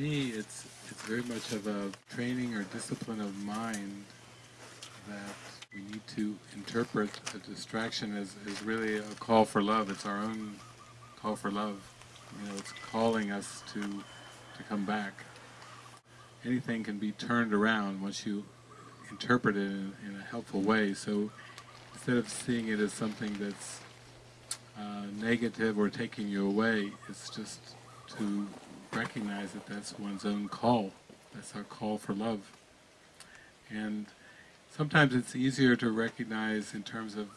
me, it's it's very much of a training or discipline of mind that we need to interpret a distraction as, as really a call for love. It's our own call for love. You know, it's calling us to to come back. Anything can be turned around once you interpret it in, in a helpful way. So instead of seeing it as something that's uh, negative or taking you away, it's just to recognize that that's one's own call. That's our call for love. And sometimes it's easier to recognize in terms of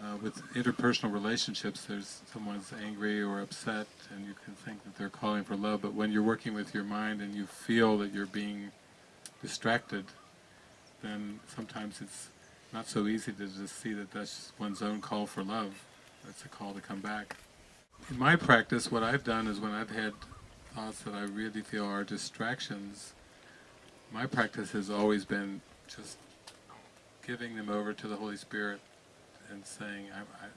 uh, with interpersonal relationships, there's someone's angry or upset and you can think that they're calling for love, but when you're working with your mind and you feel that you're being distracted, then sometimes it's not so easy to just see that that's one's own call for love. That's a call to come back. In my practice, what I've done is when I've had thoughts that I really feel are distractions, my practice has always been just giving them over to the Holy Spirit and saying, I, I,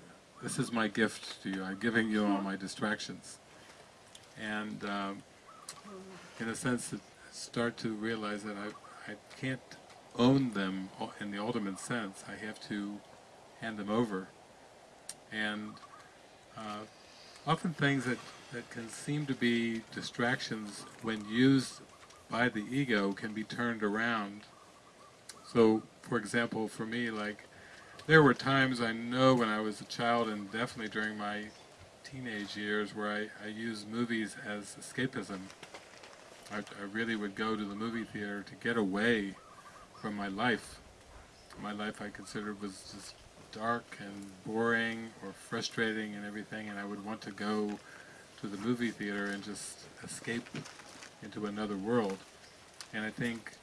this is my gift to you, I'm giving you all my distractions. And um, in a sense, start to realize that I, I can't own them in the ultimate sense, I have to hand them over. And uh, often things that, that can seem to be distractions when used by the ego can be turned around. So, for example, for me, like, there were times I know when I was a child and definitely during my teenage years where I, I used movies as escapism. I, I really would go to the movie theater to get away from my life. My life I considered was just dark and boring or frustrating and everything and I would want to go to the movie theater and just escape into another world. And I think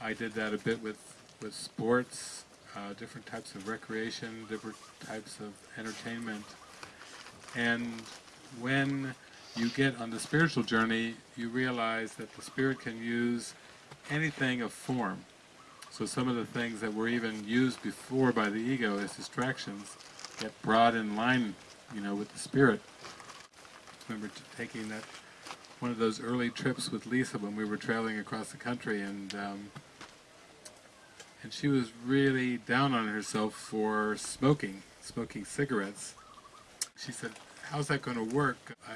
I did that a bit with, with sports, uh, different types of recreation, different types of entertainment. And when you get on the spiritual journey, you realize that the spirit can use anything of form. So some of the things that were even used before by the ego as distractions get brought in line, you know, with the spirit. I remember taking that one of those early trips with Lisa when we were traveling across the country, and um, and she was really down on herself for smoking, smoking cigarettes. She said, "How's that going to work? I,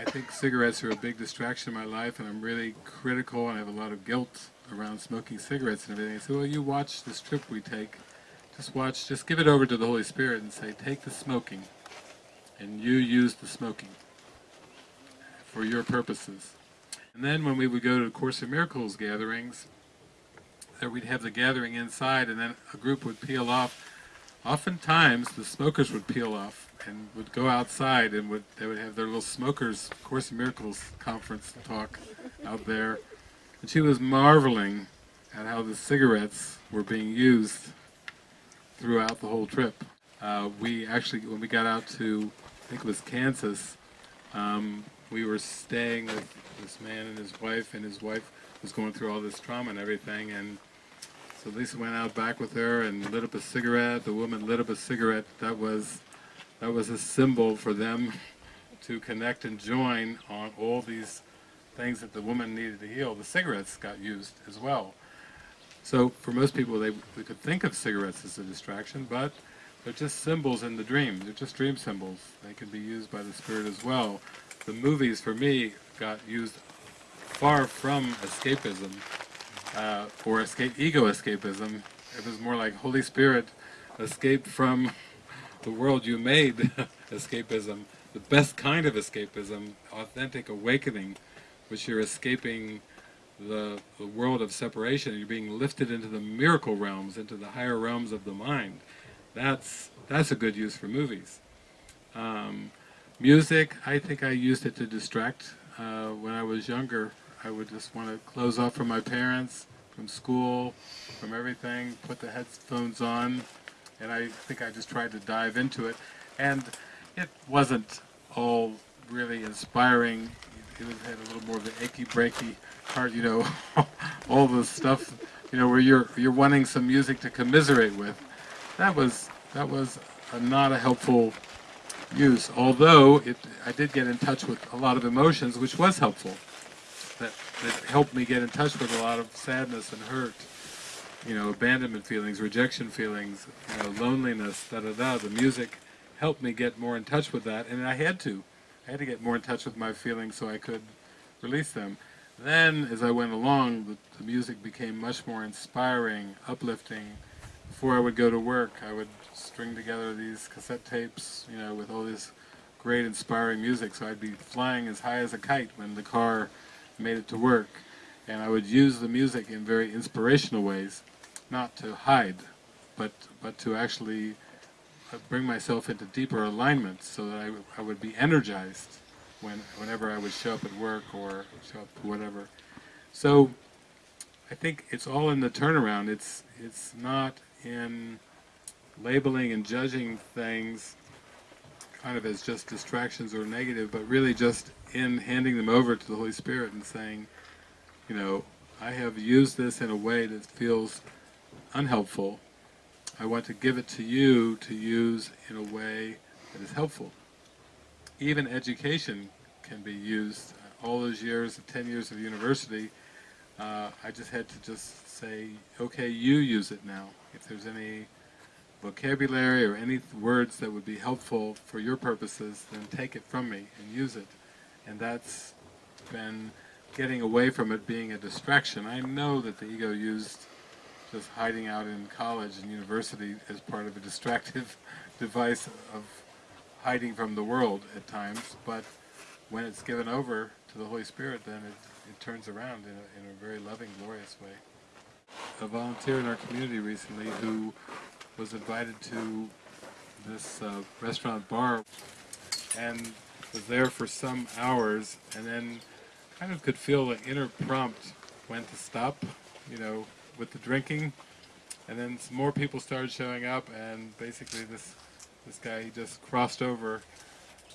I think cigarettes are a big distraction in my life, and I'm really critical, and I have a lot of guilt around smoking cigarettes and everything. I said, well, you watch this trip we take. Just watch, just give it over to the Holy Spirit and say, take the smoking, and you use the smoking for your purposes. And then when we would go to Course in Miracles gatherings, that we'd have the gathering inside, and then a group would peel off. Oftentimes, the smokers would peel off and would go outside and would they would have their little smokers Course in Miracles conference talk out there. And she was marveling at how the cigarettes were being used throughout the whole trip. Uh, we actually, when we got out to, I think it was Kansas, um, we were staying with this man and his wife, and his wife was going through all this trauma and everything, and so Lisa went out back with her and lit up a cigarette. The woman lit up a cigarette. That was that was a symbol for them to connect and join on all these things that the woman needed to heal. The cigarettes got used as well. So for most people, they, they could think of cigarettes as a distraction, but they're just symbols in the dream. They're just dream symbols. They can be used by the spirit as well. The movies, for me, got used far from escapism, uh, or escape, ego escapism. It was more like Holy Spirit escape from the world you made escapism, the best kind of escapism, authentic awakening, which you're escaping the, the world of separation, you're being lifted into the miracle realms, into the higher realms of the mind. That's, that's a good use for movies. Um, music, I think I used it to distract. Uh, when I was younger, I would just want to close off from my parents, from school, from everything, put the headphones on, and I think I just tried to dive into it. And it wasn't all really inspiring. It had a little more of an achy breaky heart, you know, all the stuff, you know, where you're you're wanting some music to commiserate with. That was that was a, not a helpful use. Although it, I did get in touch with a lot of emotions, which was helpful. That helped me get in touch with a lot of sadness and hurt, you know, abandonment feelings, rejection feelings, you know, loneliness, da da da. The music helped me get more in touch with that, and I had to. I had to get more in touch with my feelings so I could release them. Then, as I went along, the, the music became much more inspiring, uplifting. Before I would go to work, I would string together these cassette tapes, you know, with all this great inspiring music, so I'd be flying as high as a kite when the car made it to work. And I would use the music in very inspirational ways, not to hide, but, but to actually uh, bring myself into deeper alignment so that I, I would be energized when, whenever I would show up at work or show up to whatever. So I think it's all in the turnaround. It's, it's not in labeling and judging things kind of as just distractions or negative, but really just in handing them over to the Holy Spirit and saying, you know, I have used this in a way that feels unhelpful. I want to give it to you to use in a way that is helpful. Even education can be used. All those years, 10 years of university, uh, I just had to just say, okay, you use it now. If there's any vocabulary or any words that would be helpful for your purposes, then take it from me and use it. And that's been getting away from it being a distraction. I know that the ego used just hiding out in college and university as part of a distractive device of hiding from the world at times, but when it's given over to the Holy Spirit, then it, it turns around in a, in a very loving, glorious way. A volunteer in our community recently who was invited to this uh, restaurant bar and was there for some hours and then kind of could feel the inner prompt when to stop, you know, with the drinking. And then some more people started showing up and basically this this guy, he just crossed over.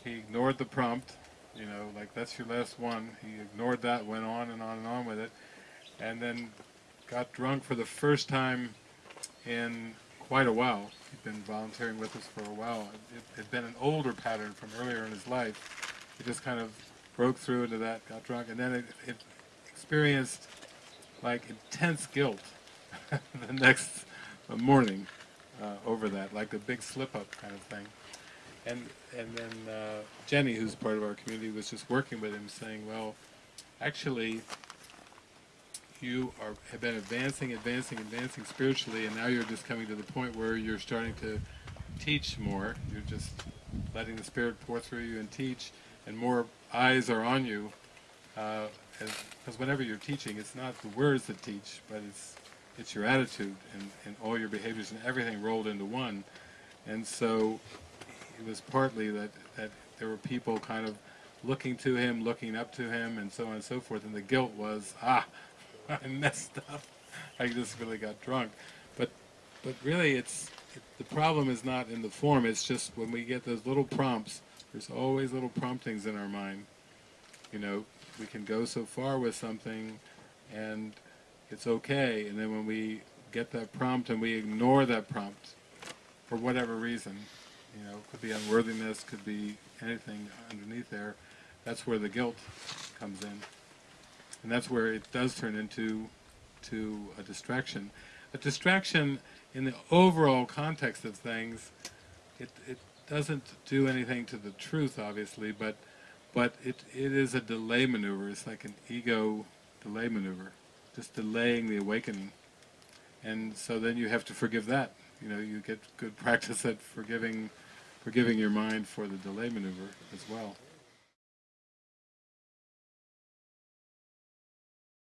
He ignored the prompt, you know, like that's your last one. He ignored that, went on and on and on with it, and then got drunk for the first time in quite a while. He'd been volunteering with us for a while. It had been an older pattern from earlier in his life. He just kind of broke through into that, got drunk, and then it, it experienced like intense guilt the next morning uh, over that, like a big slip-up kind of thing. And and then uh, Jenny, who's part of our community, was just working with him, saying, "Well, actually, you are have been advancing, advancing, advancing spiritually, and now you're just coming to the point where you're starting to teach more. You're just letting the Spirit pour through you and teach, and more eyes are on you. Because uh, whenever you're teaching, it's not the words that teach, but it's it's your attitude and, and all your behaviors and everything rolled into one. And so it was partly that, that there were people kind of looking to him, looking up to him, and so on and so forth. And the guilt was, ah, I messed up. I just really got drunk. But, but really, it's it, the problem is not in the form. It's just when we get those little prompts. There's always little promptings in our mind. You know, we can go so far with something, and it's okay. And then when we get that prompt and we ignore that prompt for whatever reason, you know, could be unworthiness, could be anything underneath there, that's where the guilt comes in. And that's where it does turn into to a distraction. A distraction in the overall context of things, it, it doesn't do anything to the truth, obviously, but but it, it is a delay maneuver. It's like an ego delay maneuver just delaying the awakening. And so then you have to forgive that. You know, you get good practice at forgiving, forgiving your mind for the delay maneuver as well.